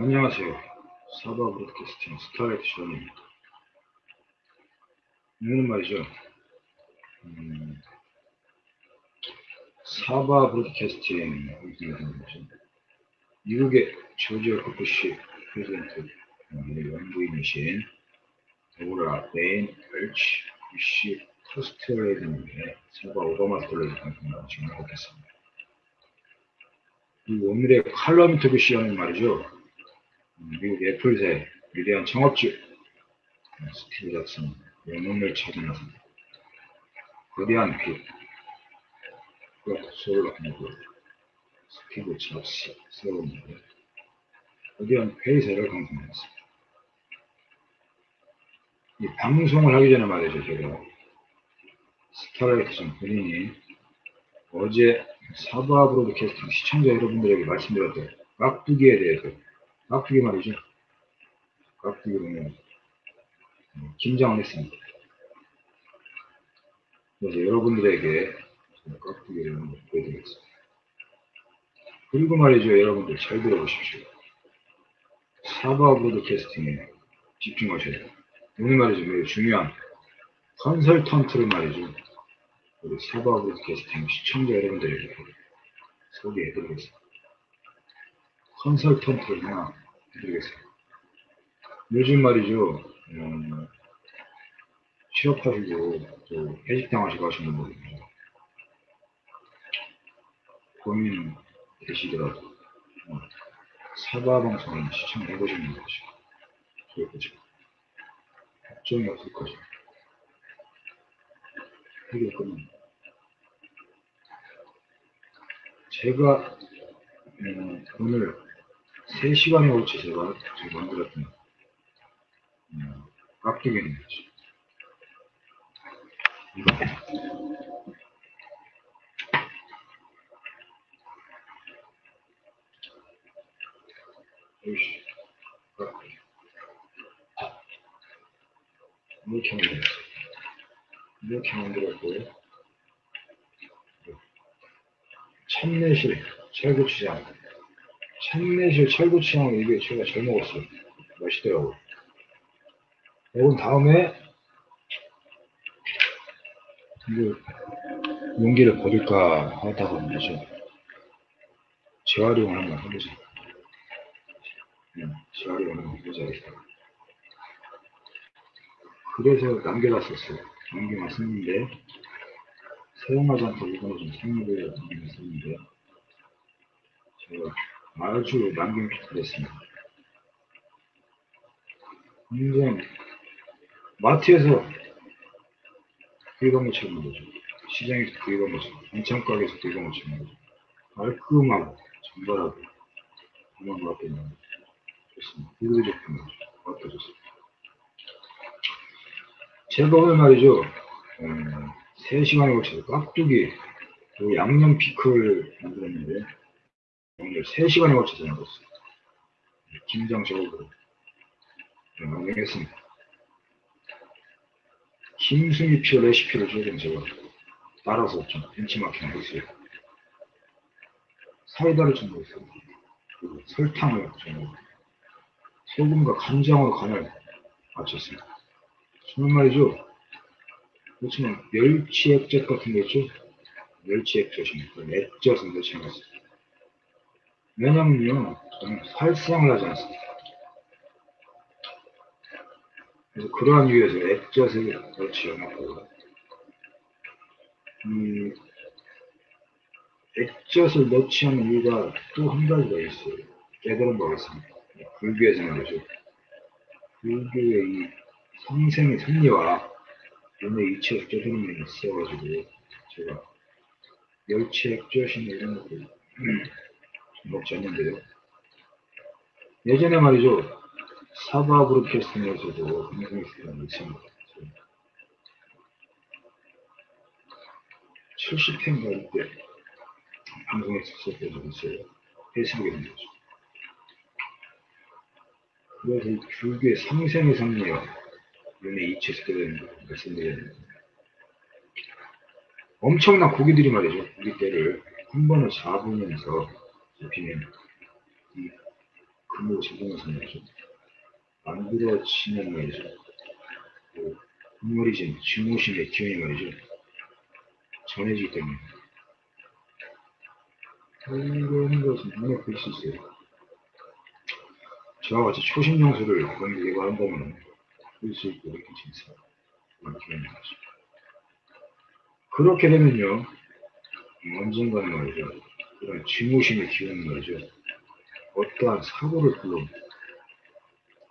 안녕하세요. 사바 브로드캐스팅 스타라이트 시원입니다. 오늘은 말이죠. 음, 사바 브로드캐스팅 미국의 조지아 코프시 프레젠트 연구인이신 데보라 레인 벨치 부시 커스트레이드님의 사바 오바마 스톨레이 방송을 진행하고 있습니다. 이 오늘의 칼럼 인터뷰 시간은 말이죠. 미국 애플새 위대한 창업주. 스티브 잡슨 영혼을 찾은 나서. 거대한 빛 소를 하고 스티브 잡스 세웠는데 거대한 회의사를 강성했습니다. 이 방송을 하기 전에 말이죠 제가. 스타라이트 본인이 어제 사바 브로드캐스팅 시청자 여러분들에게 말씀드렸던 깍두기에 대해서 깍두기 말이죠. 깍두기 보면 긴장을 했습니다. 그래서 여러분들에게 깍두기를 보여드리겠습니다. 그리고 말이죠. 여러분들 잘 들어보십시오. 사바 브로드캐스팅에 집중하셔야 돼요. 오늘 말이죠. 매우 중요한 컨설턴트를 말이죠. 우리 사바 브로드캐스팅 시청자 여러분들에게 소개해드리겠습니다. 컨설턴트를 하나 해드리겠습니다. 요즘 말이죠, 음, 취업하시고 또 해직당하시고 하시는 분들 고민 되시더라도 어, 사바 방송을 시청해보시는 것이 좋을 거죠. 걱정이 없을 거죠. 해결 끝납니다. 제가 음, 오늘 3시간에 걸쳐 제가 만들었던 음, 깍두기는 거죠. 이거. 요시 깍두기. 이렇게 만들었어요. 이렇게 만들었고요. 참내실 철구치장 참내실 철구치장 이게 제가 잘 먹었어요. 맛있더라고요. 이건 다음에 이거 용기를 버릴까 하다가 말이죠 재활용을 한번 해보자. 응, 재활용을 한번 해보자 그래서 남겨놨었어요. 남겨놨었는데 사용하지 않고 이거는 좀 생각을 했었는데 제가 아주 남김했습니다. 굉장히 마트에서 구입한 것처럼 거죠. 시장에서 구입한 것처럼 인천가게에서 구입한 것처럼 거죠. 깔끔하고 정갈하고 그만 맛있는 좋습니다. 이거 제품 어떠셨습니까? 오늘 말이죠. 음, 3시간에 걸쳐서 깍두기, 양념 피클 만들었는데, 오늘 3시간에 걸쳐서 만들었어요. 김장 제목으로 만들겠습니다. 김승희 표 레시피를 조금 제가 따라서 좀 벤치마킹 했어요. 사이다를. 그리고 설탕을 좀 넣고, 소금과 간장으로 간을 맞췄습니다. 정말 말이죠. 그렇지만 멸치 액젓 같은 거 있죠? 멸치 액젓입니다. 그 액젓은 넣지 않았습니다. 왜냐면요, 저는 살상을 하지 않습니다. 그래서 그러한 이유에서 넣지 않았고, 음, 액젓을 넣지 않는 이유가 또 한 가지가 있어요. 깨달은 바가 있습니다. 불교에서 말이죠. 불교의 이 성생의 섭리와 오늘 이체 액젓 흐름이 있어가지고 제가 멸치 액젓이나 이런 것들 않는데요. 예전에 말이죠. 사바 브로드캐스팅에서도 방송했었던 있습니다. 70회인가 때 방송했었던 적이 있어요. 페이스북에 있는 거죠. 그래서 이 불교의 상생의 섭리와 눈에 이체시켜는 말씀드렸는데 엄청난 고기들이 말이죠. 우리 때를 한 번에 잡으면서 잡히는 근무 제공해서 말이죠. 만들어지는 말이죠. 그 인물이진 증오심의 기운이 말이죠. 전해지기 때문에. 이런 것은 눈에 보일 수 있어요. 저와 같이 초심 그런 데 예고한다면 볼수 있고 이렇게 진짜 기운이 나죠. 그렇게 되면요. 언젠가는 말이죠. 증오심의 기운은 말이죠. 어떠한 사고를 불러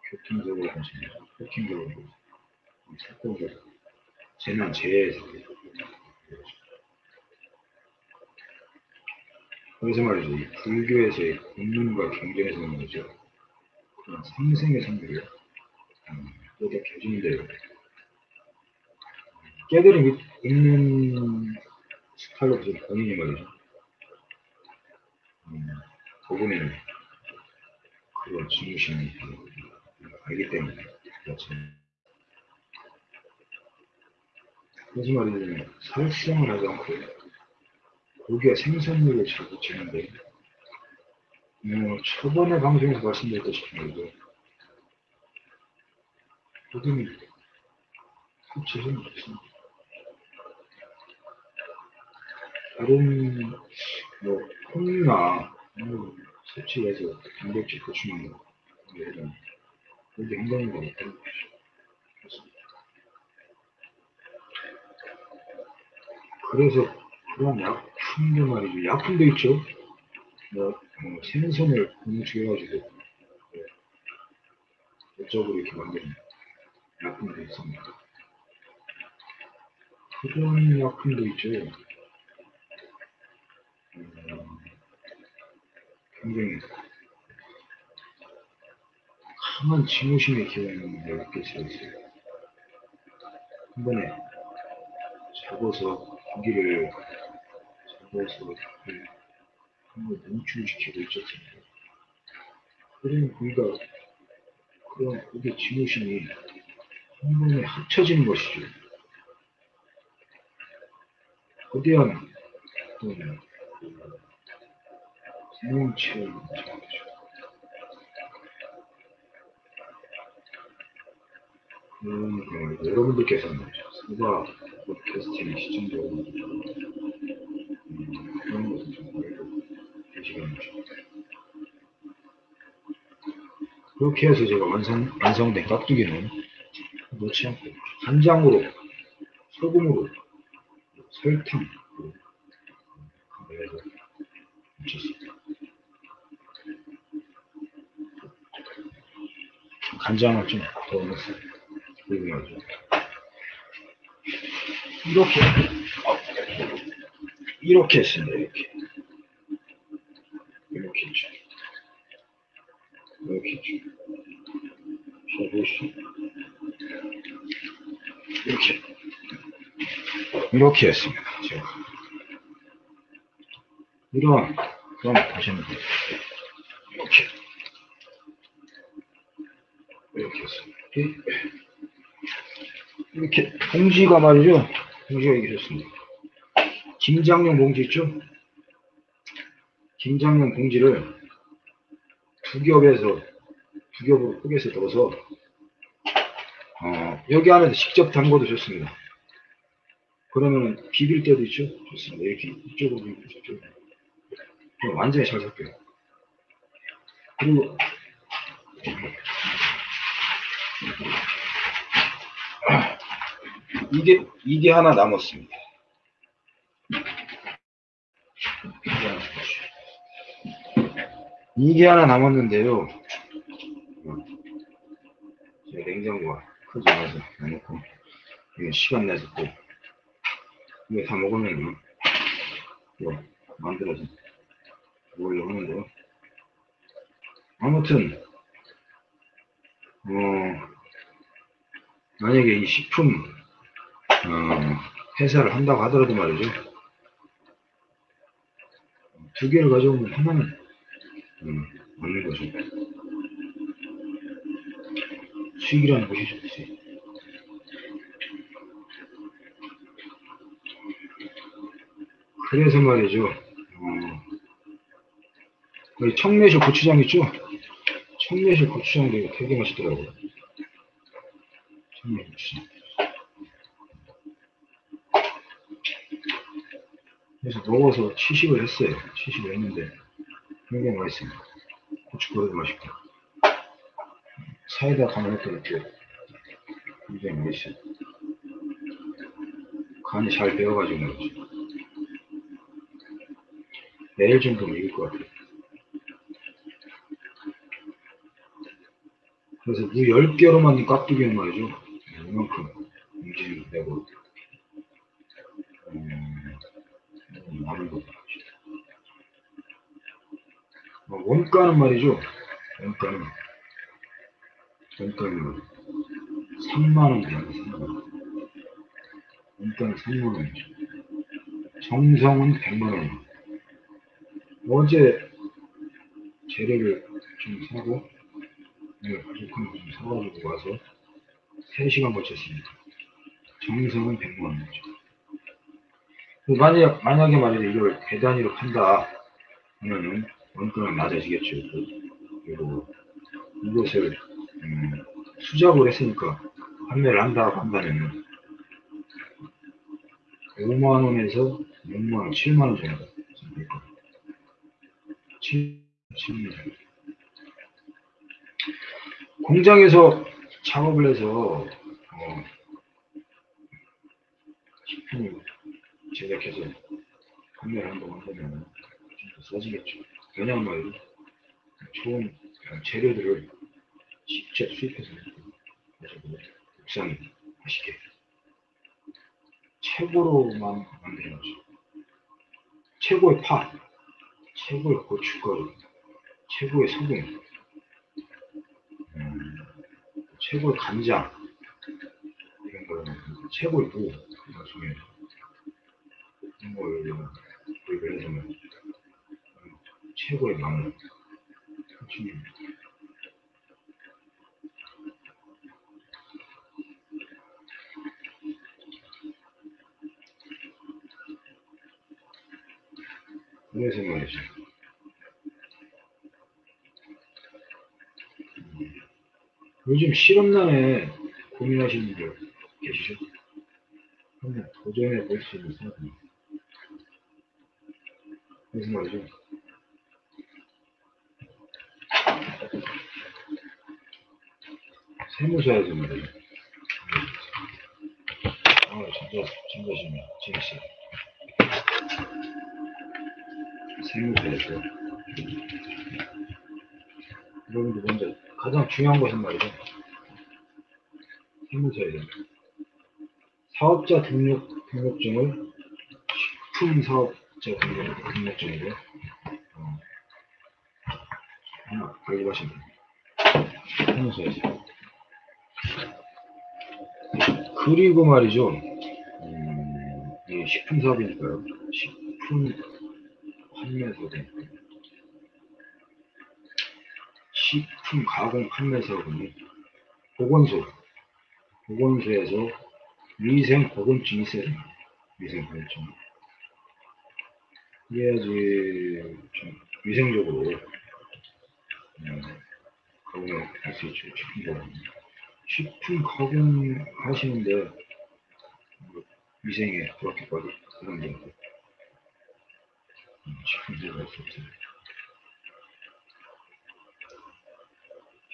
교통적으로 하시면 폭행적으로 사고를 재난 재해에서 그래서 말이죠. 이 불교에서의 공론과 경전에서는 말이죠. 그런 상생의 음, 이렇게 해주는데요. 깨달음 있는 스타일로 본인이 말이죠. 음, 그분의 그런 중심이 알기 때문에 그렇죠. 말이죠. 살생을 하지 않고 고기와 생선류를 자꾸 치는데 뭐 초반에 방송에서 말씀드렸다시피 말이죠. 그분이 섭취해서는 없습니다. 다른 뭐 콩이나 뭐 섭취해서 단백질 보충하는 거 이런 그게 행동인 거 같아요. 그래서 그런 약품도 말이죠. 약품도 있죠. 뭐, 뭐 생선을 공축해가지고 네. 이쪽으로 이렇게 만드는 약품도 있습니다. 그런 약품도 있죠. 음, 굉장히 강한 지무심의 기운을 느낄 수 있어요. 한 번에 잡아서 고기를 잡아서 한번 노출시키고 있었습니다. 그런 고기가 그런 고기 지무심이 한 번에 합쳐지는 것이죠. 거대한 어떤 정하죠. 음, 그, 여러분들께서는 수가 팟캐스팅 시청자로 음, 그런 것을 좀 알고 계시겠네요. 그렇게 해서 제가 완성, 완성된 깍두기는 넣지 않고 간장으로, 소금으로, 설탕, 그래서 묻혔습니다. 간장을 좀 더. 그리고 말이죠. 이렇게, 어, 이렇게 했습니다. 이렇게. 이렇게 했죠. 이렇게 했죠. 자, 보시죠. 이렇게. 이렇게 했습니다. 제가. 이런, 그럼 보시면. 이렇게. 이렇게 했습니다. 이렇게. 봉지가 말이죠. 봉지가 됐습니다. 김장용 봉지 있죠? 김장용 봉지를 두 겹에서 두 겹으로 포개서 넣어서 어, 여기 안에 직접 담궈도 좋습니다. 그러면 비빌 때도 있죠? 좋습니다. 이렇게 이쪽으로 저쪽으로 완전히 잘 섞여요. 그리고 이게 이게 하나 남았습니다. 이게 하나 남았는데요. 제 냉장고가 크지 않아서 해놓고 이거 시간 내서 또 이거 다 먹으면 뭐 만들어서 먹으려고 하는데요. 아무튼 어 만약에 이 식품 어, 회사를 한다고 하더라도 말이죠. 두 개를 가져오면 하나는 음, 맞는 거죠. 수익이라는 것이 좋지. 그래서 말이죠. 어, 여기 청매쇼 고추장 있죠? 청매실 고추장도 이거 되게 맛있더라고요. 청매 고추장. 그래서 먹어서 취식을 했어요. 취식을 했는데 굉장히 맛있습니다. 고춧가루도 맛있고 사이다 담아놓고 이렇게 굉장히 맛있어요. 간이 잘 배어가지고 말이죠. 내일 정도면 익을 것 같아요. 그래서 무 10개로 만든 깍두기는 말이죠. 이만큼 움직이고 되고 음, 많은 것 같아요. 어, 원가는 말이죠. 원가는 원가는 3만원 정도 3만원. 원가는 3만원이죠. 정성은 100만원이에요. 어제 재료를 좀 사고 오늘 부족한 거좀 사가지고 와서 3시간 걸쳤습니다. 정성은 100만원이죠. 만약, 만약에 말이죠. 이걸 배단위로 판다 하면은 원가는 낮아지겠죠. 그리고 이것을 음, 수작을 했으니까 판매를 한다고 한다면 5만원에서 6만원, 7만원 정도 될 겁니다. 7, 7만 원. 공장에서 작업을 해서 어, 식품을 제작해서 판매를 한다고 한다면 좀더 싸지겠죠. 왜냐하면. 좋은 재료들을 직접 수입해서 가지고 국산 맛있게 최고로만 거죠. 최고의 파, 최고의 고춧가루, 최고의 소금, 음, 최고의 간장, 이런 거, 최고의 무, 이런 중에, 이런 걸, 구입을 해서는, 최고의 음, 그래서 말이죠. 음, 요즘 실험난에 고민하시는 분들 계시죠? 한번 도전해 볼 수 있는 사람. 그래서 말이죠. 세무사에서 말이죠. 아, 진짜, 진짜 재밌어요. 세무사에서. 여러분들 먼저 가장 중요한 것은 말이죠. 세무사에서. 사업자 등록, 등록증을 식품 사업자 등록, 등록증으로 어, 발급하시면 됩니다. 세무사에서. 그리고 말이죠. 음, 이 식품 사업이니까요. 식품 판매 사업이니까. 식품 가공 판매 사업은 보건소, 보건소에서 위생 보건증이 있어야 됩니다. 위생 보건증. 그래야지 좀 위생적으로 할수 있죠. 식품 가공. 식품 가공 하시는데 뭐 위생에 그렇게까지 그런 게 음, 식품.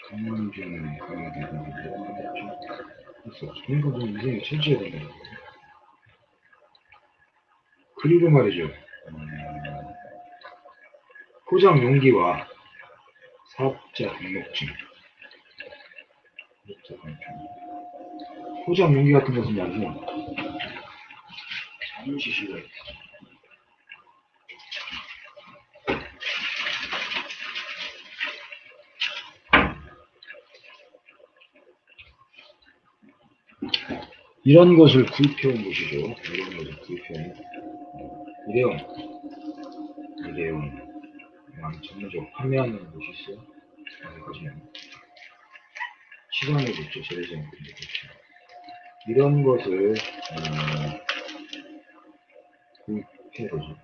전문적인 가공이 되는데 할수 없어. 그러니까 좀 위생에 철저해야 되는 거예요. 그리고 말이죠. 음, 포장 용기와 사업자 등록증. 포장 용기 같은 것은 말이죠. 잠시 쉬어야 돼. 이런 것을 구입해온 곳이죠. 이런 것을 구입해온 일회용, 일회용, 그냥 전문적으로 판매하는 곳이 있어요. 여기까지는. 시장에 있죠, 재래시장에 있죠. 이런 것을, 어, 구입해보죠.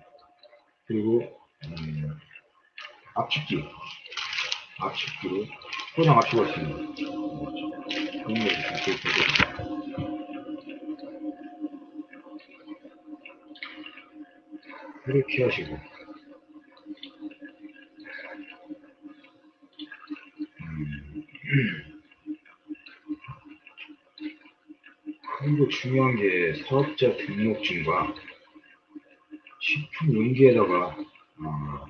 그리고, 음, 압축기, 압축기로 포장 맞추고 있습니다. 그런 거 이렇게 보고. 이렇게 하시고. 음. 그리고 중요한 게 사업자 등록증과 식품 용기에다가 어,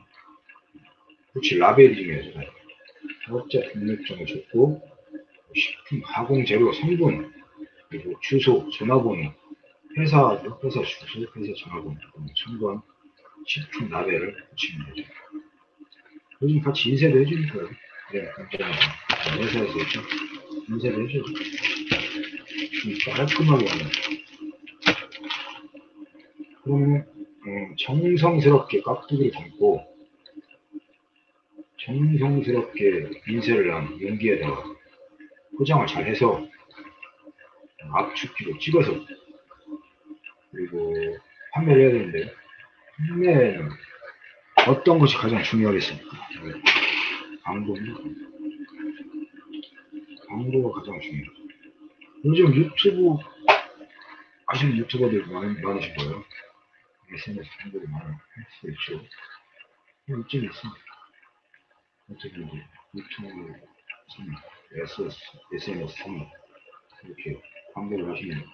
그렇지 라벨이 중요하잖아요. 사업자 등록증을 줬고 식품 가공 재료 성분 그리고 주소, 전화번호, 회사 회사 주소, 회사 전화번호 첨부한 식품 라벨을 붙이면 되죠. 요즘 같이 인쇄도 해주니까요. 네, 감사합니다. 회사에서 있죠. 인쇄도 해줘요. 좀 깔끔하게 하는. 그러면 음, 정성스럽게 깍두기를 담고 정성스럽게 인쇄를 한 용기에다가 포장을 잘 해서 압축기로 찍어서 그리고 판매를 해야 되는데 판매는 어떤 것이 가장 중요하겠습니까? 방법입니다. 방법가 가장 중요해요. 요즘 유튜브 하시는 유튜버들 많, 많으신 거예요. SNS 방법이 많을 수 있죠. 이쯤 있습니다. 어떻게 이제 유튜브 선물, SS, SNS 선물 이렇게 방법을 하시면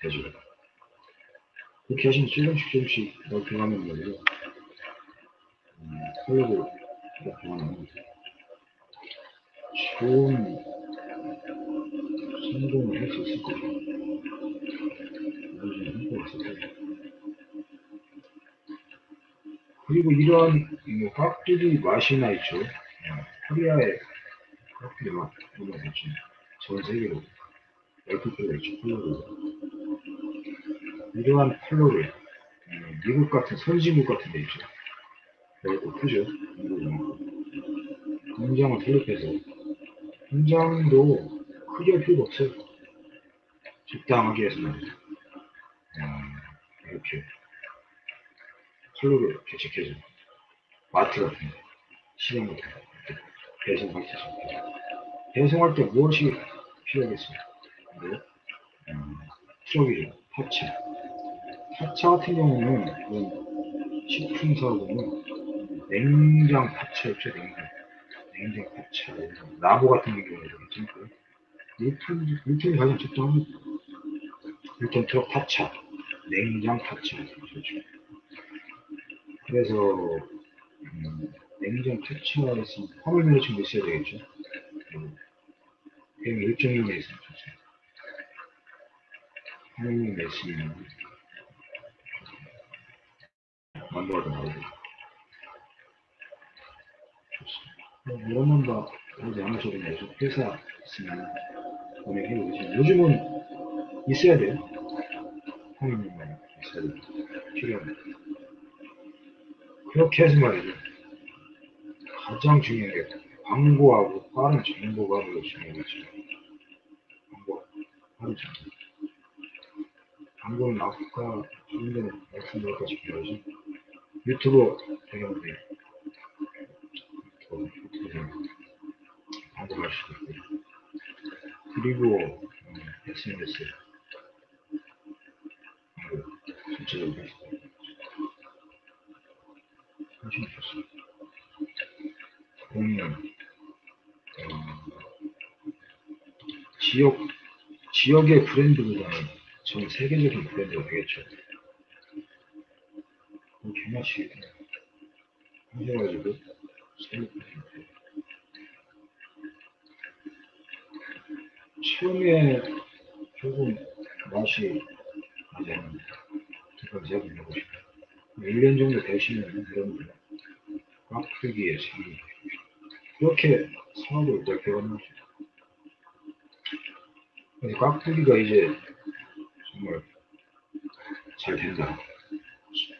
되죠. 그렇게 하시면 조금씩 조금씩 넓혀가면 말이에요. 음, 클럽을 넓혀가면 좋은 성공을 할 수 있을 거예요. 나중에 성공을 했을 거예요. 그리고 이러한 뭐 깍두기 맛이나 있죠. 어, 코리아의 깍두기 맛, 뭐가 있죠. 전 세계로 열풍표가 있죠. 컬러로. 이러한 컬러를 음, 미국 같은 선진국 같은 데 있죠. 넓고 크죠. 공장을 설립해서 공장도 크게 할 필요가 없어요. 적당하게 해서 말이죠. 음, 이렇게 컬러를 개척해서 마트 같은 데 시장 같은 데 배송할 수 있습니다. 배송할 때 무엇이 필요하겠습니까? 네. 음, 트럭이죠. 타차. 타차 같은 경우는 그런 식품 사고는 냉장 타차 있죠. 냉장. 냉장 타차. 나무 같은 경우는 있 유통, 유통이 가장 적당합니다. 유통 트럭 타차. 냉장. 그렇죠. 그래서 음, 냉장 퇴치화에서 화물 면허 증도 있어야 되겠죠. 그냥 일정이 있으면 좋죠. 화물 내시면 만들어도 나오고 좋습니다. 이런 건다 하지 않으셔도 되죠. 회사 있으면 운행해 보시면 요즘은 있어야 돼요. 면허 있어야 돼요. 필요합니다. 그렇게 해서 말이죠. 가장 중요한 게 광고하고 빠른 정보가 매우 중요하죠. 광고, 빠른 정보. 광고는 아까 좀 전에 말씀드렸다시피 말이죠. 유튜브 배경에 유튜브 배경 광고 할 수도 있고요. 그리고 음, SNS 전체적으로 하시면 좋습니다. 공연, 어, 지역, 지역의 브랜드보다는 전 세계적인 브랜드가 되겠죠. 그럼 개맛이 하셔가지고, 처음에 조금 맛이 않는다. 그건 제가 물어보고 싶어요. 1년 정도 되시면 여러분들 깍두기에 참여 그렇게 사업을 넓혀가는 거죠. 깍두기가 이제 정말 잘 된다.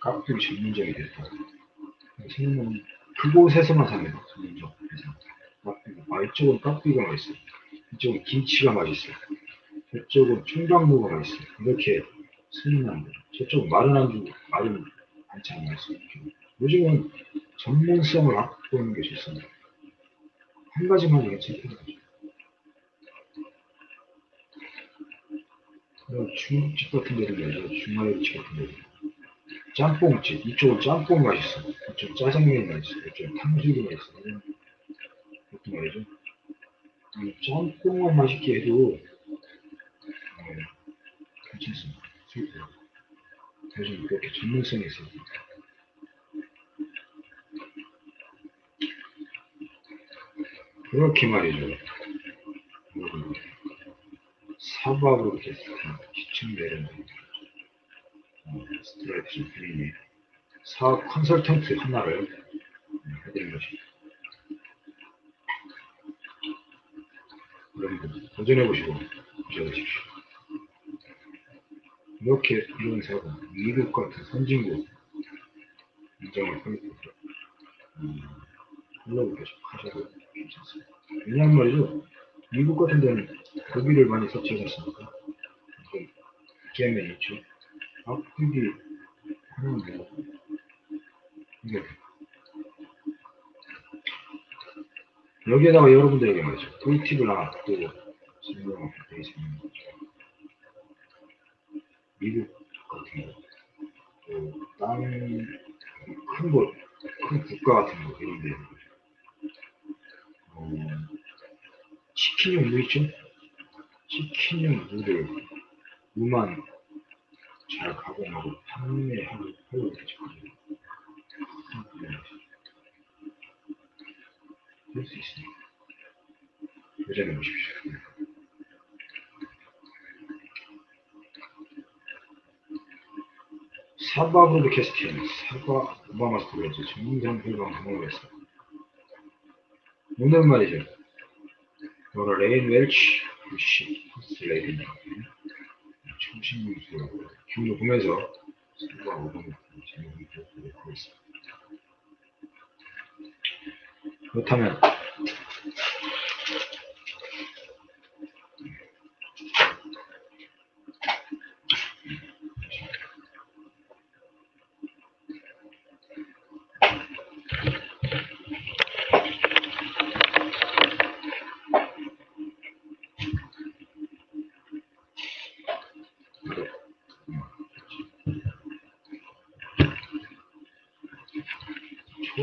깍두기 전문점이 됐다. 생각은 그곳에서만. 전문점. 깍두기. 아, 이쪽은 깍두기가 맛있어요. 이쪽은 김치가 맛있어요. 저쪽은 청강무가 맛있어요. 이렇게 거죠. 저쪽은 마른 안주, 마른 반찬이 맛있어요. 요즘은 전문성을 갖고 있는 게 좋습니다. 한 가지만 괜찮다는 거죠. 그리고 중국집 같은 데도 가죠. 중화요리집 같은 데도. 짬뽕집. 이쪽은 짬뽕 맛있어. 이쪽 짜장면이 맛있어. 이쪽 탕수육이 맛있어. 것도 말이죠. 맛있게 해도 어, 괜찮습니다. 요즘 그렇게 전문성이 있어요. 그렇게 말이죠. 사박으로 이렇게 기층 내려는 어, 스트레이트 드림이 사업 컨설턴트 하나를 해드린 것입니다. 여러분들 도전해 보시고 보셔보십시오. 이렇게 이런 사업은 미국 같은 선진국 인정을 하고 음, 클럽을 계속 하셔도 괜찮습니다. 왜냐하면 말이죠. 미국 같은 데는 고기를 많이 섭취하지 않습니까? 그 게임에 있죠. 아프기 하는데 이게 여기에다가 여러분들에게 말이죠. 꿀팁을 하나 또 설명을 드리겠습니다. 미국 같은 거, 또 다른 큰 곳, 큰 국가 같은 거 이런 데 어, 치킨용 무 있죠? 치킨용 무를 무만 잘 가공하고 판매하고 하고 있죠. 할수 있습니다. 도전해 보십시오. 사바 Broadcasting, 사바 오바마 스토리지 정상 회방 방송했습니다. 오늘 말이죠. 바로 레인 웰치 부시 퍼스레이딩 초신문수 기운을 보면서 사바 오바마 제목을 보도록 하겠습니다. 그렇다면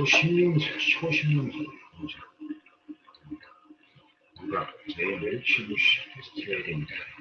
초신명사, 초신명사. 뭐죠? 누가 내 멸치부시 페스티벌입니다. 기억하겠습니다.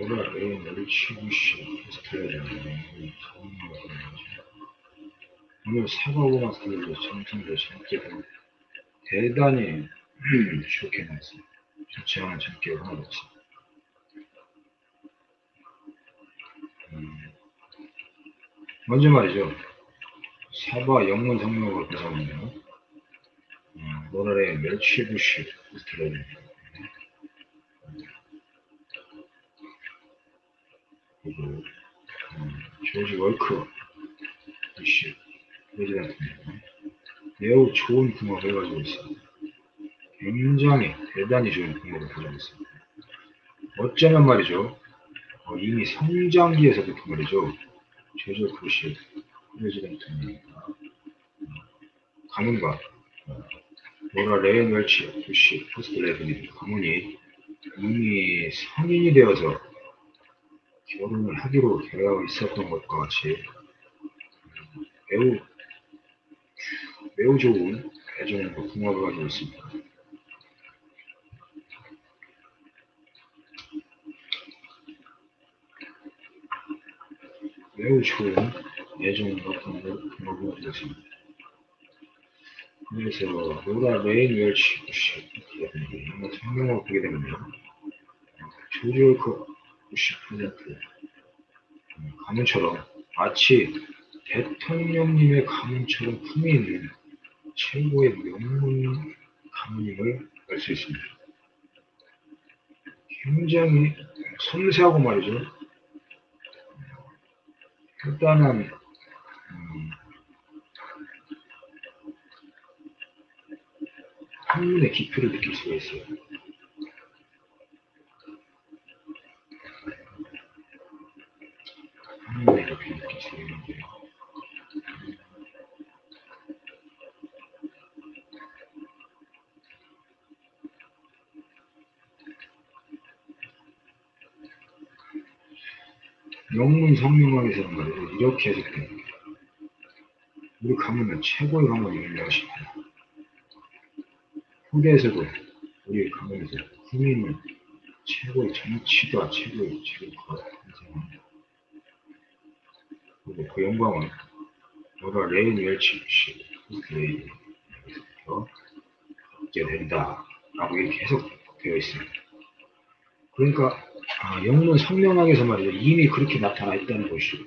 뭐라 레인 멸치구씨 스트레이는 오늘 사과고만 스트레이도 정성도 참기도 대단히 좋게 나왔어요. 좋지 않은 참기가 하나도 없어. 음, 먼저 말이죠. 사바 영문 성명을 구성하는 음, 노랄의 멸치구씨 스트레이입니다. 음, 조지 월크 부시 프레지던트입니다. 매우 좋은 궁합을 가지고 있습니다. 굉장히 대단히 좋은 궁합을 가지고 있습니다. 어쩌면 말이죠. 어, 이미 성장기에서부터 말이죠. 월크 부시 프레지던트입니다. 가문과 어, 로라 레인 웰치 부시 퍼스트레이디 가문이 이미 성인이 되어서 결혼을 하기로 되어 있었던 것과 같이 매우 매우 좋은 애정과 궁합을 가지고 있습니다. 매우 좋은 애정과 궁합을 가지고 있습니다. 그래서 로라 레인 웰치 부시 한번 성명을 보게 되면요. 조지 워커 부시 가문처럼 마치 대통령님의 가문처럼 품이 있는 최고의 명문 가문임을 알 수 있습니다. 굉장히 섬세하고 말이죠. 간단한 음, 한문의 깊이를 느낄 수가 있어요. 한문의 깊이를 느낄 수가 있는데 영문 성명학에서는 말이죠. 이렇게 해석됩니다. 우리 가문은 최고의 가문을 인정하십니다. 후대에서도 우리 가문에서 국민은 최고의 정치가 최고의 최고가 인정합니다. 그리고 그 영광은 너가 레인 웰치 씨, 레인에서 얻게 된다라고 이렇게 해석되어 있습니다. 그러니까 아, 영문 성명학에서 말이죠. 이미 그렇게 나타나 있다는 것이죠.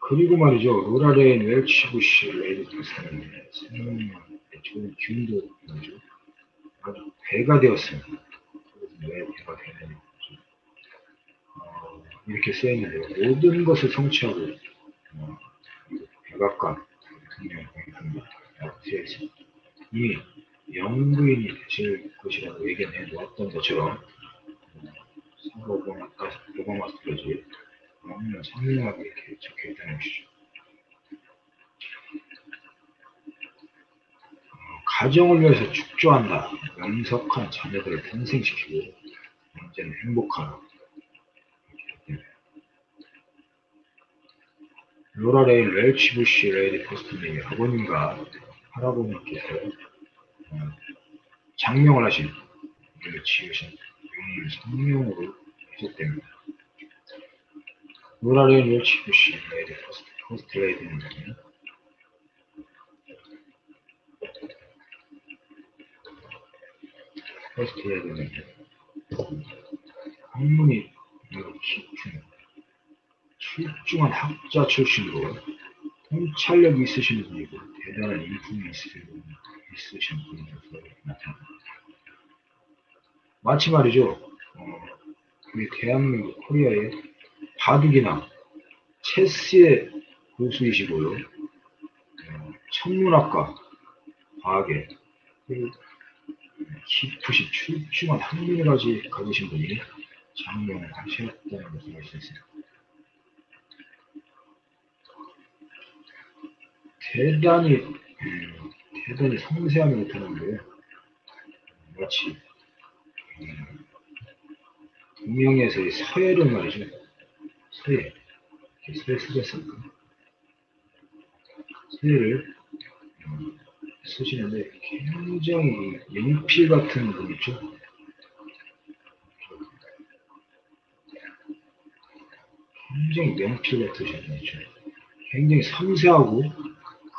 그리고 말이죠. 로라 레인 웰치 부시 퍼스트레이디는 성명학 좋은 기운도 말이죠. 아주 배가 되었습니다. 왜 배가 되느냐. 어, 이렇게 써있는데요. 모든 것을 성취하고 어, 백악관 대통령 공통이라고 되어 있습니다. 이미 영부인이 되실 것이라고 예견해 놓았던 것처럼 사고공학, 도공학까지 없는 성명하게 이렇게 적혀 있다는 것이죠. 어, 가정을 위해서 축조한다. 명석한 자녀들을 탄생시키고 언제는 행복하라. 로라 레인 웰치 부시 레이디 퍼스트님의 아버님과 할아버님께서 작명을 하신 지으신 영문 성명으로 해석됩니다. 로라 레인 웰치 부시 레이디 퍼스트 레이디는 학문이 깊은 출중한 학자 출신으로 통찰력이 있으신 분이고 대단한 인품이 있으신 분. 있으신 분으로서 나타납니다. 마치 말이죠. 어, 우리 대한민국 코리아의 바둑이나 체스의 고수이시고요. 어, 천문학과, 과학의 그리고 깊으신 출중한 학문이라지 가지신 분이 장명을 하셨다는 수 있습니다. 대단히 음, 대단히 섬세하게 나타나는데요. 마치 음, 동명에서의 서예를 말이죠. 서예. 서예 쓰셨습니까? 서예를 음, 쓰시는데 굉장히 연필 같은 분 있죠? 굉장히 연필 있죠? 굉장히 섬세하고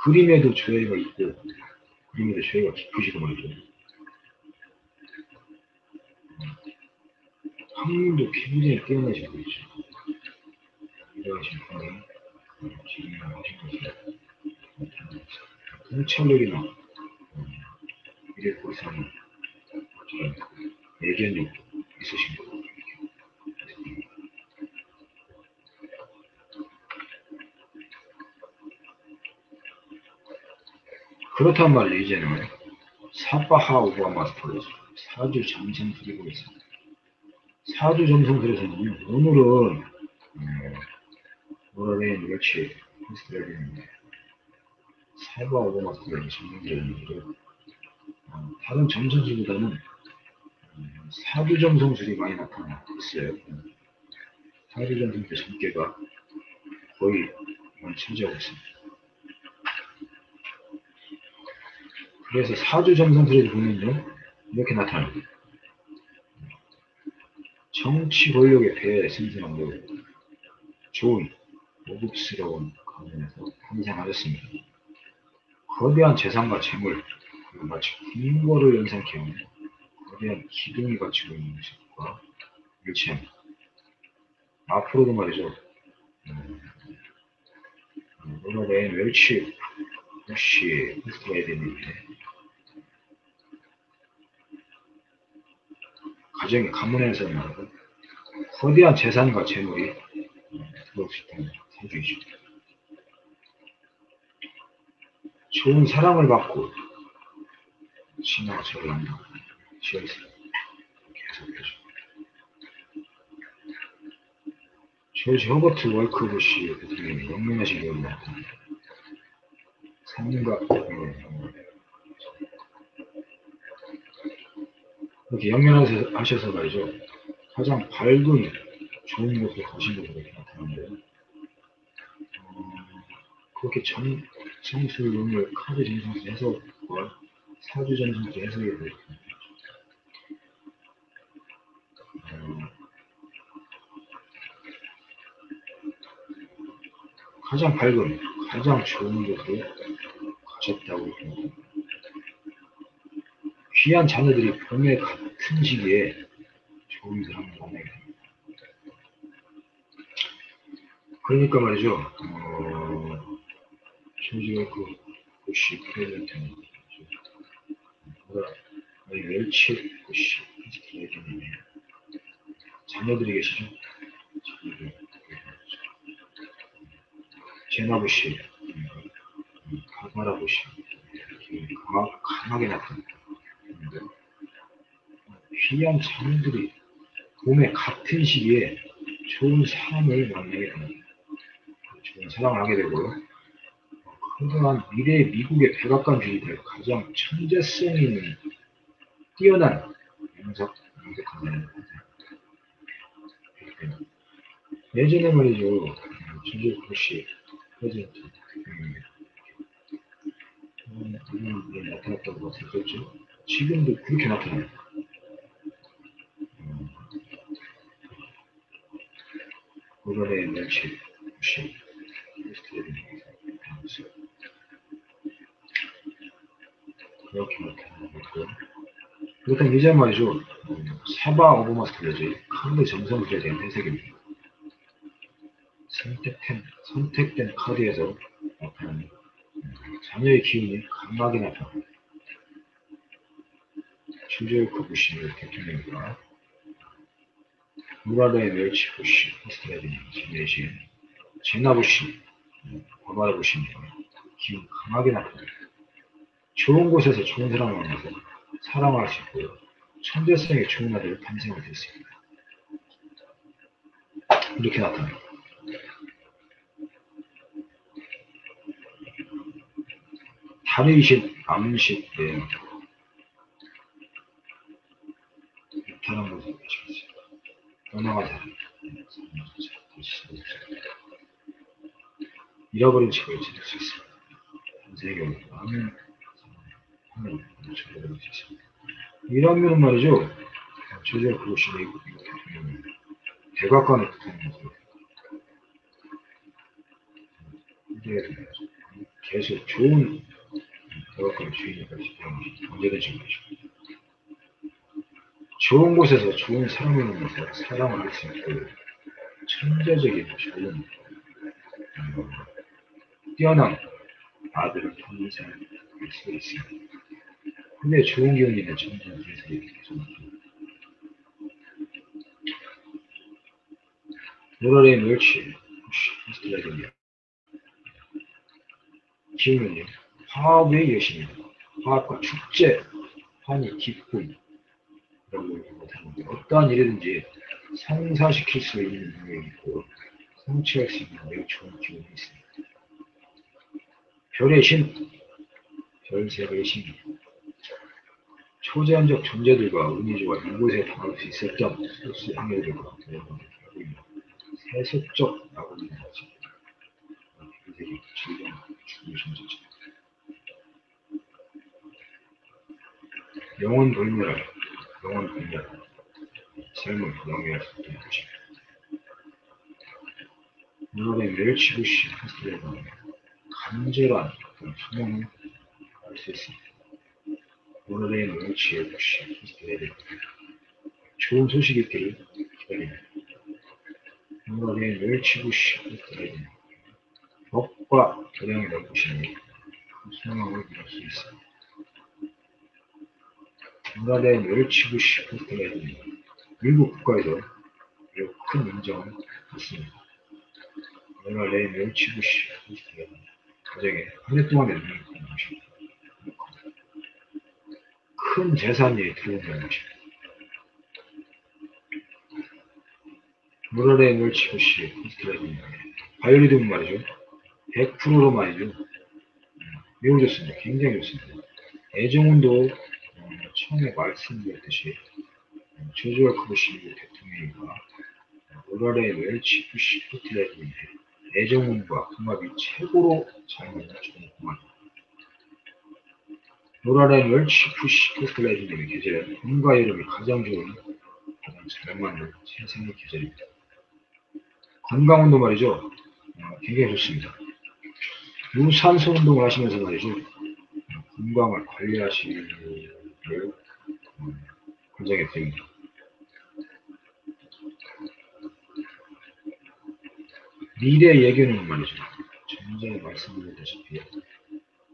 그림에도 조예가 있고 그림에도 조예가 깊으시고 말이죠. 학문도 굉장히 뛰어나신 분이죠. 이러하신 분이 지금 하신 것을 통찰력이나 미래 보상 예견력도 있으신 거고 그렇단 말이에요 이제는. 사바하 오바마 스토리죠 사주 정성 드리고 있습니다 사주 드려서는요. 오늘은 스토리인데 사바 오바마 스토리 정성 드리는데 어, 다른 정성술보다는 음, 사주 정성술이 많이 나타나고 있어요. 사주 정성술 전개가 거의 많이 차지하고 있습니다. 그래서 사주 점성술에도 보면요 이렇게 나타납니다. 정치 권력의 배 생성하고 좋은 고급스러운 가문에서 탄생하였습니다. 거대한 재산과 재물 마치 궁궐을 연상케 하는 거대한 기둥이 갖추고 있는 것과 일치합니다. 앞으로도 말이죠. 음, 오늘의 멸치 역시 스토야 되는데 가정의 가문에서 말하고 거대한 재산과 재물이 들어올 수 있다는 사주이죠. 좋은 사랑을 받고 신화가 저를 한다고 지어있어요. 계속해서. 조지 허버트 월크부시 영명하신 경우. 삶과 이렇게 영면하셔서 말이죠. 가장 밝은 좋은 곳으로 가신 것으로 나타나는데요. 어, 그렇게 정, 정수론을 카드 정성수 해석과 사주 정성수 해석에 대해 어, 가장 밝은, 가장 좋은 곳으로 가셨다고 봅니다. 귀한 자녀들이 봄의 같은 시기에 좋은 만나게 됩니다. 그러니까 말이죠. 어, 조지가 그 부시 프레젠트는 뭐라 웰치 부시 프레젠트는 자녀들이 계시죠. 자녀들 제나 부시, 가마라 부시 강하게 나타납니다. 귀한 자녀들이 봄에 같은 시기에 좋은 사람을 만나게 됩니다. 좋은 사랑을 하게 되고요. 그동안 미래 미국의 백악관주의 될 가장 천재성 있는 뛰어난 영석, 영석한다는 예전에 말이죠. 주제 글씨 프레젠트 음, 음, 나타났다고 들었죠. 지금도 그렇게 나타나요. 오늘의 멸치, 무시, 그렇게 나타나고 그렇다면 이제 말이죠. 사바 오버마 스트레지 카드 정성술에 대한 해석입니다. 선택된, 선택된 카드에서 나타나는 자녀의 기운이 강하게 나타납니다. 주제의 그 부신을 대통령과 무라다의 멸치 부신, 스트레디, 제네신, 제나 부신, 과마라 부신 기운 강하게 나타납니다. 좋은 곳에서 좋은 사람을 만나서 사랑할 수 있고요. 천재성이 좋은 아들을 탄생을 됐습니다. 이렇게 나타납니다. 다리이신 암식에 다른 것을 보시겠습니다. 변화가 잃어버린 책을 찾을 수 있습니다. 세계 많은 하나님 찾아볼 수 있습니다. 이런 면은 말이죠. 제자 그것이 대각관에 붙어있는 거죠. 이게 계속 좋은 대각관 주인이 될수 있는 언제든지 것이죠. 좋은 곳에서 좋은 사람을 만나서 사랑을 할 수 있고 천재적인 좋은 음, 뛰어난 아들을 탄생할 수 있습니다. 근데 좋은 기운이 있는 천재는 세상에 계속 노라의 멸치 히스토리아입니다. 기운은요 화합의 여신입니다. 화합과 축제, 환희, 기쁨 어떠한 일이든지 성사시킬 수 있는 능력이 있고 성취할 수 있는 매우 좋은 기운이 있습니다. 별의 신, 별세의 신, 초제한적 존재들과 좋아 이곳에 당할 수 있었던 소수 행위들과 세속적 나고는 거지. 별세의 질병, 죽음의 존재죠. 영혼 돌멸, 영혼 돌멸, 삶을 수 있는 것입니다. 물론의 멸치부시 하스레는 간절한 소명을 알수 있습니다. 오늘의 멸치의 부시 하스레는 좋은 소식이 있기를 기다립니다. 오늘의 멸치부시 하스레는 법과 교량을 넓으시니 그 소망을 이룰 수 있습니다. 중간에 멸치부시 하스레는 미국 국가에서 매우 큰 인정을 받습니다. 내가 내 멸치부시 가정에 한 해 동안에 눈을 뜬 것입니다. 큰 재산이 들어오는 것입니다. 물어의 멸치부시 크리스트라입니다. 바이올리듬 말이죠. 100%로 말이죠. 매우 좋습니다. 굉장히 좋습니다. 애정운도 처음에 말씀드렸듯이 조지와 크부시 대통령과 오랄의 웰치 부시 포트레드의 애정운과 궁합이 최고로 잘 맞는 좋은 궁합입니다. 오랄의 웰치 부시 포트레드님의 계절은 봄과 여름이 가장 좋은 가장 잘 맞는 세상의 계절입니다. 건강운동 말이죠. 어, 굉장히 좋습니다. 유산소 운동을 하시면서 말이죠. 건강을 관리하시 음, 권장해 드립니다. 미래 예견은 말이죠. 좀 전에 말씀드렸다시피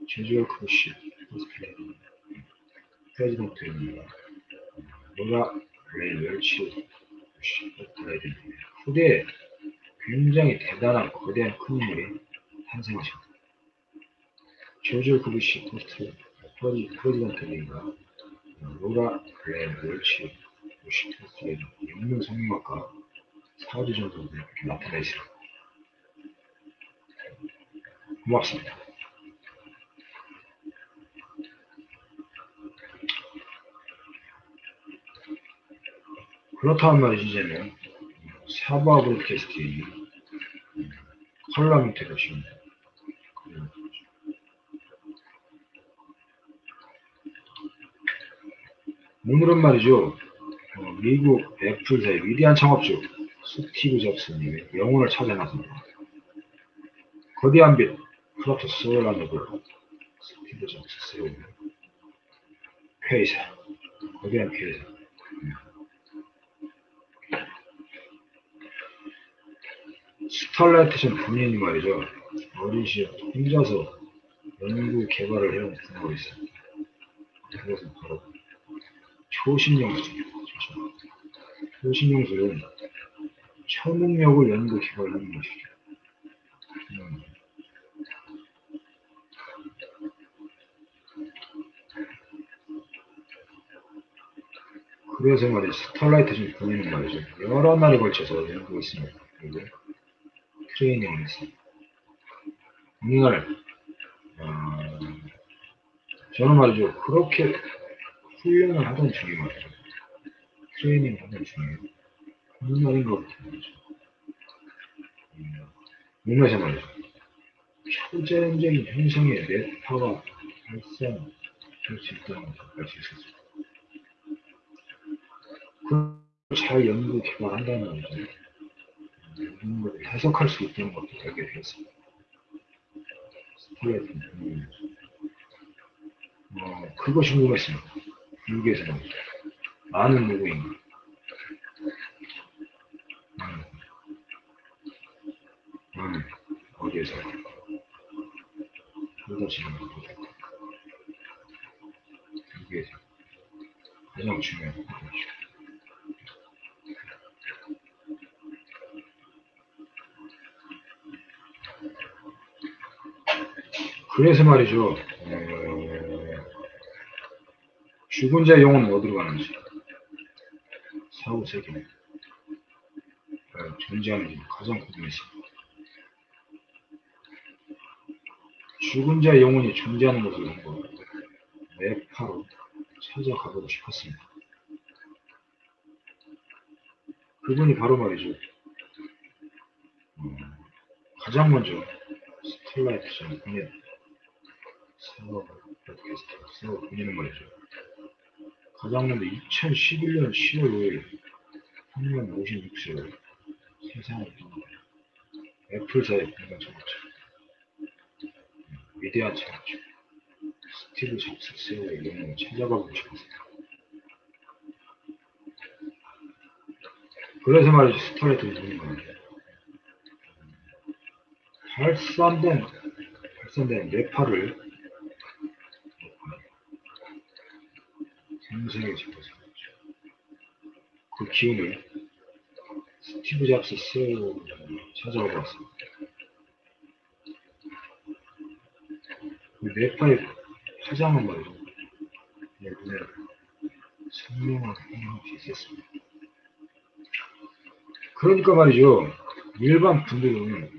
제주어 크루시 호스피탈이 프레지던트입니다. 노라 레이 웰치 호스피탈이 후대에 굉장히 대단한 거대한 큰 인물이 탄생하십니다. 조조 그루시 포스트 프레지던트입니다. 로라 웰치 호스피탈이 영문 성형학과 이렇게 나타나 있습니다. 고맙습니다. 그렇다면 이제는 사바 브로드캐스트의 컬럼이 되십니다. 오늘은 말이죠. 어, 미국 애플사의 위대한 창업주 스티브 잡스님의 영혼을 찾아 나섭니다. 거대한 빛, 프로토 소라노브 스티브 잡스 세우는 회의사, 거대한 회의사. 스탈라이트션 본인이 말이죠. 어린 시절 혼자서 연구 개발을 해온 분야가 있습니다. 그것은 바로 초신용수입니다. 초신용수는 초능력을 연구 개발하는 것이죠. 음. 그래서 말이죠. 스타라이트 중 본인은 말이죠. 여러 날에 걸쳐서 연구고 있습니다. 그리고 트레이닝을 했습니다. 어느 날, 어, 저는 말이죠. 그렇게 훈련을 하던 말이죠. 트레이닝을 하던 어느 날인 것 같아요. 몸에서 말이죠. 초자연적인 현상의 뇌파가 발생할 수 있다는 수 있었어요. 그걸 잘 연구 개발한다는 거죠. 이런 것을 해석할 수 있다는 것도 되었습니다. 스트레이트 음. 어, 그것이 궁금했습니다. 미국에서는 많은 누구인가. 음. 음. 어디에서 그것이 미국에서 가장 중요한 것이죠. 그래서 말이죠. 어, 죽은 자의 영혼은 어디로 가는지 사후 세계는 어, 존재하는지 가장 궁금했습니다. 죽은 자의 영혼이 존재하는 것을 한번 매파로 찾아가보고 싶었습니다. 그분이 바로 말이죠. 음, 가장 먼저 스타라이트 전 본인 사업 팟캐스트 사업 본인은 말이죠. 가장 먼저 2011년 10월 5일 향년 56세로 세상을 떠나고 애플사의 공동 창업자 위대한 창업자 스티브 잡스 CEO의 영혼을 찾아가고 싶었습니다. 그래서 말이죠. 스타레이트 보는 거예요. 발산된, 발산된 뇌파를 생생하게 잡아서 그 기운을 스티브 잡스 CEO 찾아가 봤습니다. 그 뇌파의 화장은 말이죠. 내 눈에 선명하게 행할 수 있었습니다. 그러니까 말이죠. 일반 분들은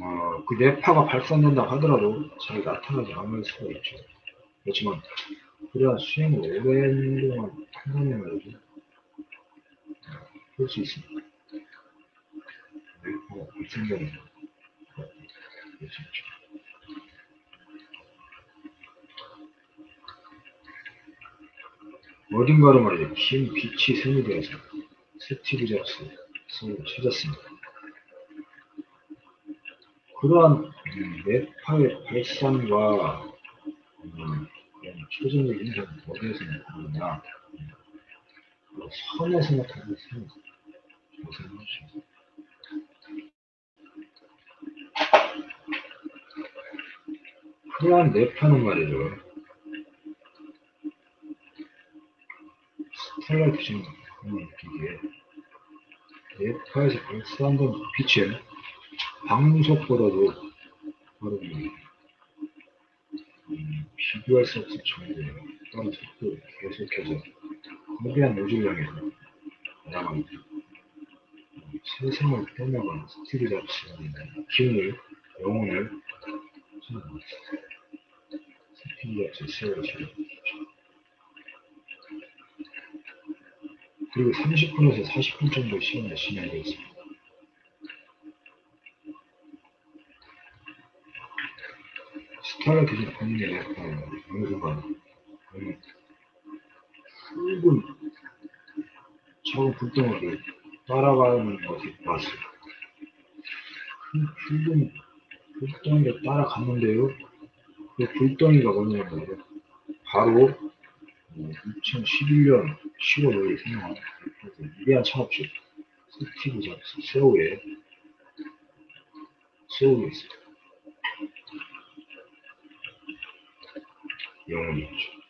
어, 그 뇌파가 발산된다고 하더라도 잘 나타나지 않을 수가 있죠. 그렇지만 그러한 수행을 오랜 동안 한다면 말이죠. 볼수 있습니다. 볼수 있죠. 어딘가로 말이죠. 긴 빛이 세미되어서 스티브 잡스 손을 찾았습니다. 그러한 뇌파의 발산과 음, 그런 초전의 인상은 어디에서 나타나냐 선에서 나타나는 선 조사해 주시죠. 그러한 뇌파는 말이죠. 스텔라이트적인 그런 기기에 뇌파에서 발산된 빛은 방석보다도 바로 음, 비교할 수 없을 정도의 또한 속도 계속해서 거대한 우주를 향해서 날아갑니다. 세상을 떠나간 스티브 잡스의 기운을, 영혼을 찾아갑니다. 스티브 잡스의 찾아갑니다. 그리고 30분에서 40분 정도 시간을 진행되었습니다. 스타가 되신 본인의 약간 어느 순간 음, 붉은 작은 불덩이를 따라가는 것이 봤어요. 그 붉은 불덩이를 따라갔는데요. 그 불덩이가 뭐냐면 바로 2011년 10월 5일 생각한 위대한 창업주 스티브 잡스 세오의 세오에 있습니다. 영혼이었죠.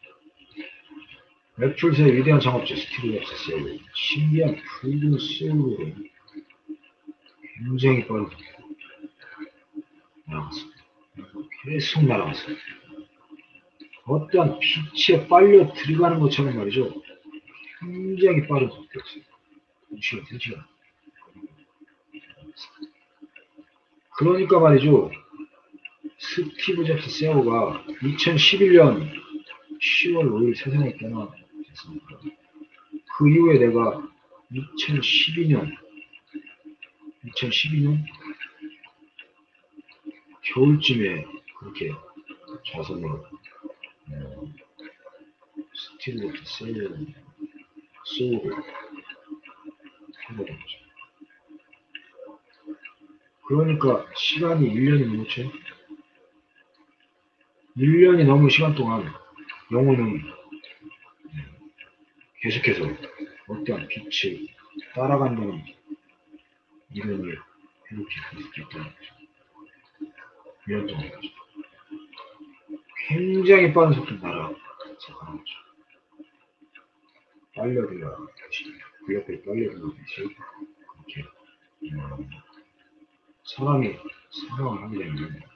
애플사의 위대한 창업주 스티브 잡스 세오 신기한 붉은 세오로 굉장히 빠르게 날아갔습니다. 계속 날아갔습니다. 어떠한 빛에 빨려 들어가는 것처럼 말이죠. 굉장히 빠른 속도였어요. 2시간, 3시간. 그러니까 말이죠. 스티브 잡스 세어가 2011년 10월 5일 세상에 떠나셨습니다. 그 이후에 내가 2012년 2012년 겨울쯤에 그렇게 자선으로 어, 스티브 잡스 된 거죠. 그러니까 시간이 1년이 넘었죠. 1년이 넘은 시간 동안 영혼은 계속해서 어떠한 빛을 따라간다는 이론을 이렇게 있다는 거죠. 1년 동안. 굉장히 빠른 속도로 날아가서 가는 거죠. 빨려들어 그 옆에 빨려들어듯이 그렇게 음, 사람이 사랑을 하게 되면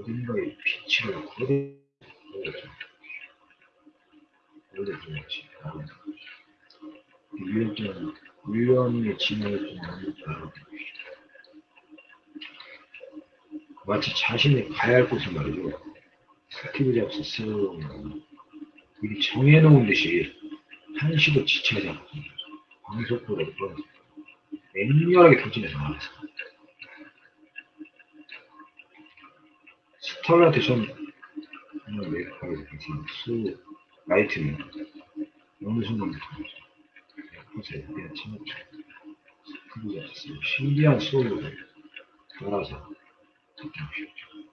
어딘가에 빛을 들어야지 1년 동안 1년의 지나을 동안 마치 자신이 가야 할 곳을 말이죠. 스티브 잡스 스러운 미리 정해놓은 듯이 한시도 지체하지 않고 떨어져 맹렬하게 돌진해서 나왔어. 스타라이트 전 정말 메이크업에서 괜찮은 수 라이트는 어느 순간부터 옆에서 그냥. 스티브 잡스 신기한 소울을 따라서 쉽죠.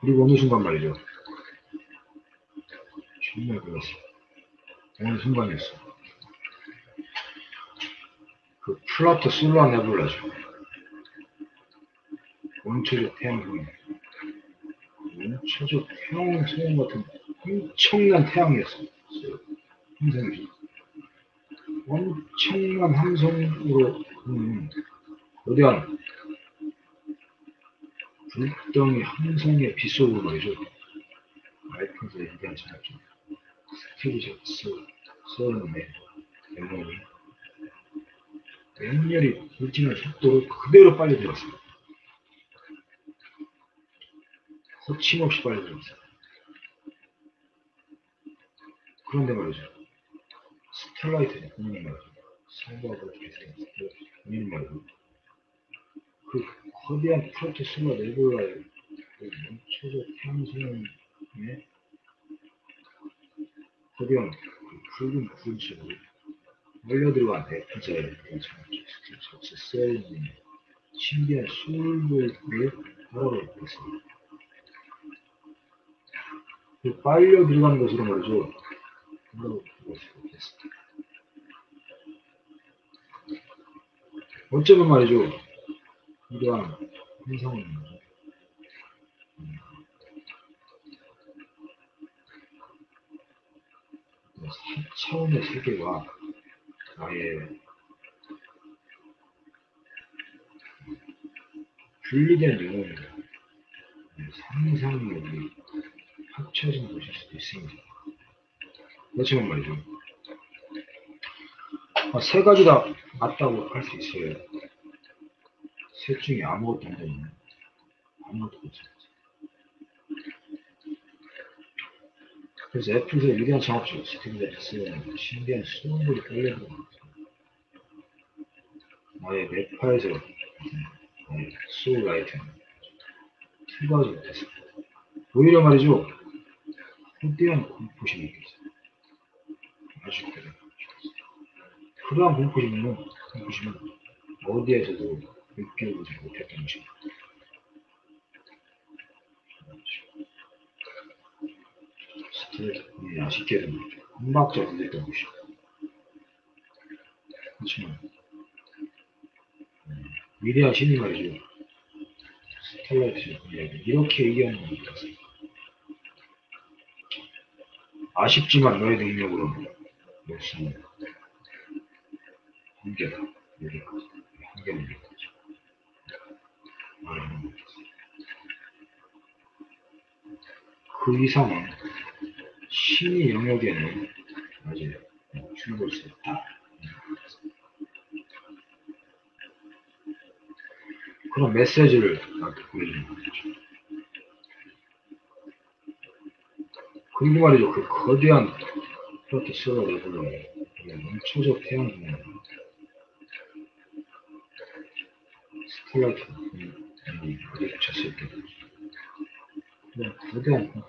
그리고 어느 순간 말이죠. 정말 그랬어. 어느 순간이었어. 그 플라토 솔라 네블라죠. 원초적 태양성이 원초적 태양 소형 같은 엄청난 태양이었어요. 함성이죠. 엄청난 함성으로 음, 거대한 불덩이 함성의 빗속으로 말이죠. 마이크에서 얘기한 전합죠. 스티브 잡스 써는데 멤버이 맹렬히 불지는 속도로 그대로 들었어요. 거침없이 들었어요. 그런데 말이죠. 스텔라이트는 본인 말이죠. 성부하고 계속 본인 말이죠. 그 거대한 프로토스가 네볼라의 그 멈춰서 태양성의 거대한 그 붉은 구름식으로 몰려들어간 대피자의 접수 셀린 신비한 술물을 바라보고 있습니다. 그 빨려 들어가는 것으로 말이죠. 어쩌면 말이죠. 이러한 현상은 음, 4차원의 세계와 나의 분리된 영혼이 상상력이 합쳐진 것일 수도 있습니다. 그렇지만 말이죠. 아, 세 가지 다 맞다고 할 수 있어요. 셋 중에 아무것도 안 되면 아무것도 못 찾았어요. 그래서 애플에서 위대한 창업주 스티브 잡스는 신비한 수능물이 끌려들어온 거죠. 나의 뇌파에서 나의 소울 라이트는 출발하지 못했어요. 오히려 말이죠. 거대한 공포심이 있겠어요. 아주 그래. 그러한 공포심은, 공포심은 어디에서도 느껴보지 못했던 것입니다. 스트레스, 아쉽게도 한 박자 걸렸던 것이죠. 그렇지만, 음, 위대한 신이 말이죠. 스텔라이트 이야기, 이렇게 얘기하는 것 같았 아쉽지만 너의 능력으로는 역사는 한계다. 것 같았어요. 그 이상은 심의 영역에는 아직 출입할 수 없다. 그런 메시지를 나한테 보여주는 말이죠. 그 거대한 프로트 스가 레벨러에 멈춰져 태양 중에 스텔라이트 이 부딪혔을 때 그냥 거대한 거야.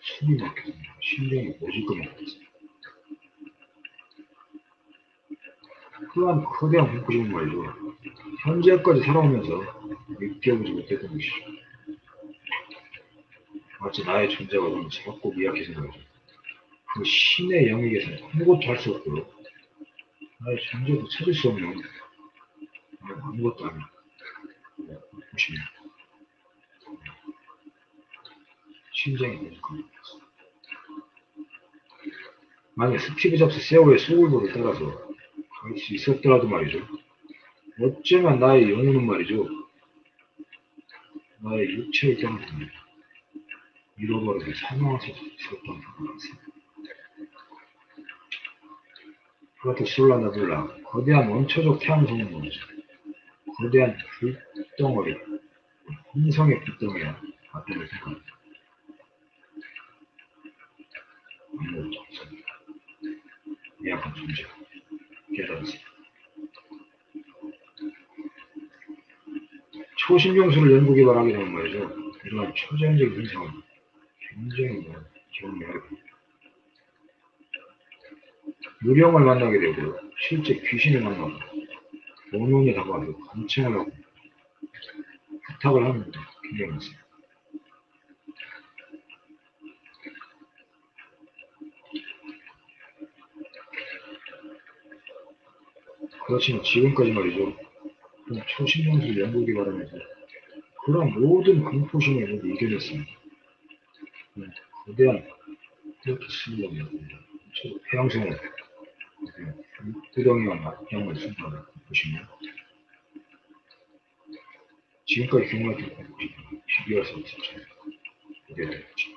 숨이 막혀서 심장이 멎을 것 같았어. 그러한 거대한 공포신 말이죠. 현재까지 살아오면서 느껴보지 못했던 것이죠. 마치 나의 존재가 너무 작고 미약해서 말이죠. 그 신의 영역에서 아무것도 할 수 없고 나의 존재도 찾을 수 없는 아무것도 아닌 보시면 심장이 멈칫합니다. 만약 스티브 잡스 세오의 소울보를 따라서 갈 수 있었더라도 말이죠. 어쩌면 나의 영혼은 말이죠. 나의 육체를 떠나서 수 있었던 것 같습니다. 그렇게 솔라나블라 거대한 원초적 태양성은 뭐죠? 거대한 불덩어리, 혼성의 불덩이야 맞다고 생각합니다. 아무것도 없습니다. 미약한 존재, 깨달았습니다. 초신경수를 연구 개발하게 되면 말이죠. 이러한 초자연적인 현상은 굉장히 뭐 경미하게 유령을 만나게 되고 실제 귀신을 만나고 원혼이 다가와서 관청을 하고 부탁을 하는 게 굉장히 많습니다. 그렇지만 지금까지 말이죠. 연구기 바라면서 그런 모든 공포심을 이겨냈습니다. 네, 거대한 수명이었니다 태양성을 구덩이와 맞장을 순간을 보시면 지금까지 경험했던 공포심 비교할 수 없었죠. 그게 되었죠.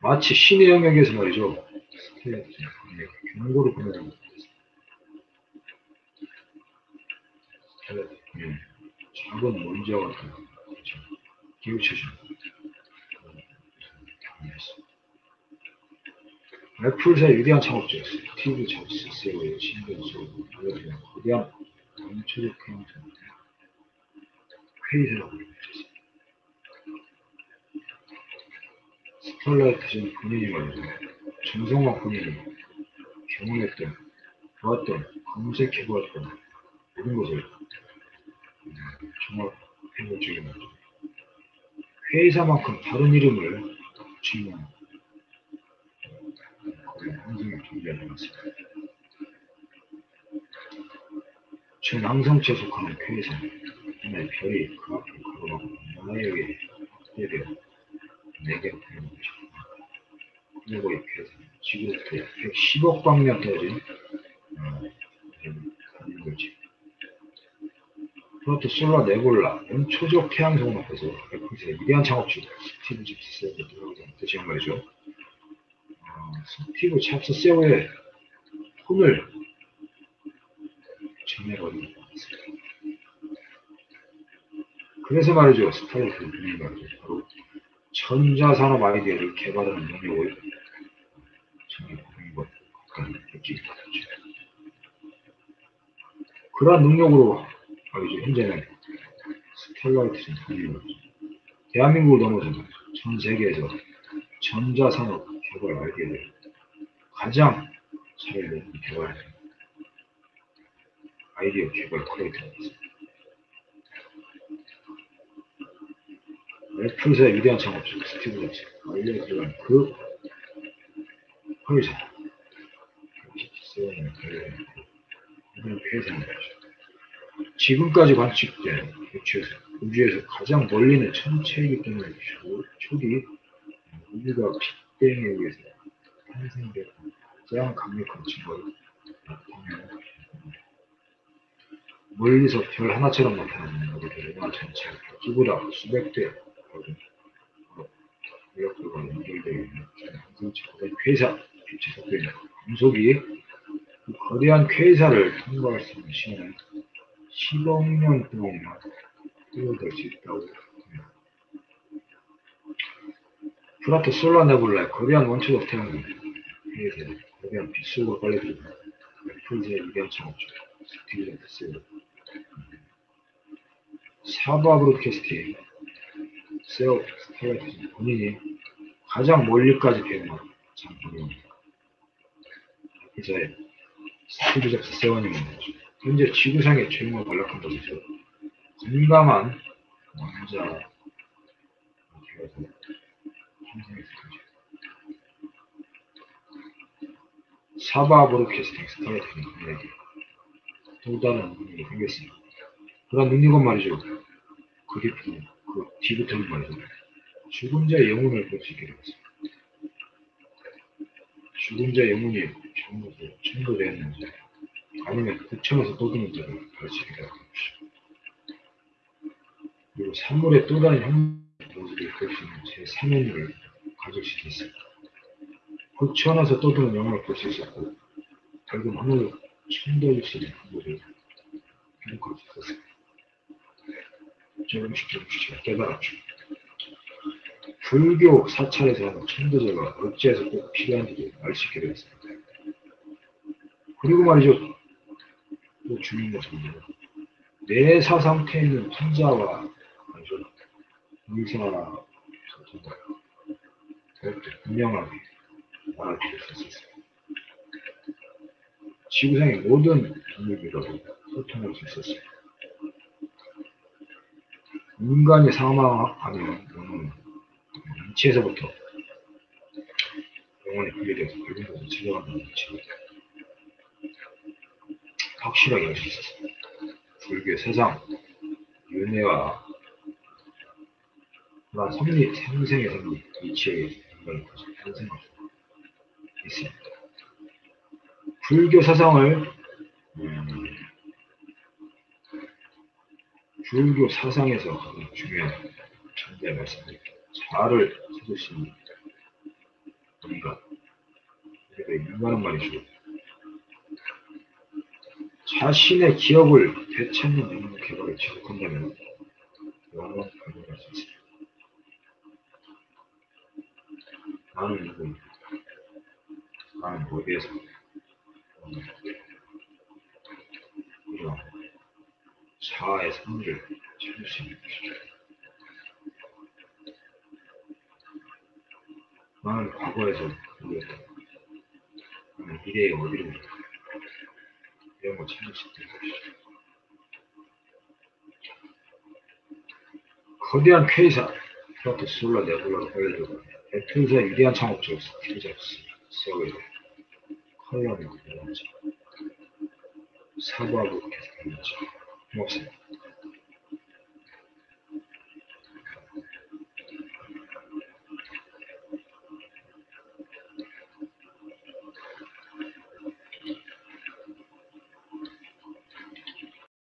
마치 신의 영역에서 말이죠. 경고를 보내는 예, 작은 먼지와 같은 기울쳐주는 애플사의 위대한 창업자였어요. 스티브 잡스, 세오의 신경수, 알려주는 거대한 전체적 행성 회의사라고 불렸습니다. 스탈라이트전 본인이 말이죠. 정성화 본인이 경험했던, 보았던, 검색해보았던 모든 것을 종합해볼 적이 많죠. 회의사만큼 다른 이름을 붙이는 그런 항성이 존재하지 않습니다. 전 항성체에 속하는 회의사, 하나의 별이 그 앞을 가로막고 나에게 확대되어 내게로 되는 것이죠. 그리고 이 회사, 지구부터 110억 방면 떨어진 어, 가는 거지. 그것도 솔라 네볼라, 원초적 태양성 앞에서 애플의 위대한 창업주 스티브 잡스 세오가 들어가지 않듯이 한 말이죠. 어, 스티브 잡스 세오의 손을 전해버리는 것 같습니다. 그래서 말이죠. 스타일트 분이 말이죠. 바로 전자산업 아이디어를 개발하는 능력을 전해보는 것 가까이 느끼게 되죠. 그러한 능력으로 말 이죠. 현재는 스텔라이트는 아니고 대한민국을 넘어서 전 세계에서 전자산업 개발 아이디어를 가장 잘 내는 개발 아이디어 개발 크리에이터가 있습니다. 애플사의 위대한 창업주 스티브 잡스 알려드린 그 회사 세원의 관련된 그런 회사인 거죠. 지금까지 관측된 우주에서, 우주에서 가장 멀리는 천체이기 때문에 초기 우주가 빅뱅에 의해서 탄생된 가장 강력한 나타내는 멀리서 별 하나처럼 나타나는 우리들 은하 전체가 기보다 수백 대. 인력들과 연결되어 있는 거대 쾌사, 빛의 속도에 있는 금속이 그 거대한 쾌사를 통과할 수 있는 시간은 10억 년 동안만 뛰어들 수 있다고 합니다. 프라토 솔라 네불라의 거대한 원초 적 태양이 해에서 거대한 빛 속으로 빨려들고 풀즈의 위대한 창업주 스티븐 데스 사바 브로드캐스트의 세오 스타라이트 본인이 가장 멀리까지 배우는 장본입니다. 기자의 스티브 잡스 세원님은 현재 지구상의 최고 연락한 적이죠. 건강한 왕자. 사바 스타라이트는 그에게 또 다른 능력이 생겼습니다. 그런 능력은 말이죠. 그 깊은 그 뒤부터는 말이죠. 죽은 자의 영혼을 볼 수 있게 되었습니다. 죽은 자의 영혼이 전부 천도되었는지 아니면 부천에서 떠드는 자를 볼수 있게 되었습니다. 그리고 산물의 또 다른 형 모습을 볼수 있는 제 3연을 가질 수 있습니다. 부천에서 떠드는 영혼을 볼수 있었고 밝은 하늘을 천도일 수 있는 모습을 기록할 수 있었습니다. 조금씩 조금씩 깨달았죠. 불교 사찰에서 하는 천도제가 어찌해서 꼭 필요한지를 알수 있게 되었습니다. 그리고 말이죠. 또 중요한 것은 내사 상태에 있는 말이죠. 의사와 소통과 더욱더 분명하게 알아볼 수 있었습니다. 지구상의 모든 동물들하고 소통할 수 있었습니다. 인간이 사망하면 영혼은 인체에서부터 영혼이 분리되어서 밝은 곳으로 지나간다는 것을 확실하게 알 수 있었습니다. 불교의 세상, 윤회와 그런 섭리, 생생의 섭리, 이치의 인간을 탄생할 수 있습니다. 불교 사상을 음, 불교 사상에서 가장 중요한 천대 말씀드릴게요. 자를 찾으시는 우리가 우리가 인간은 말이죠. 자신의 기억을 되찾는 영혼 개발을 지속한다면 영원 발견할 수 있습니다. 나는 누구? 나는 어디에서? 거대한 쾌사, 프라토 솔라 네블라로 알려주고 애틀즈의 위대한 스티브 잡스, 세오웨이, 컬러는 사과하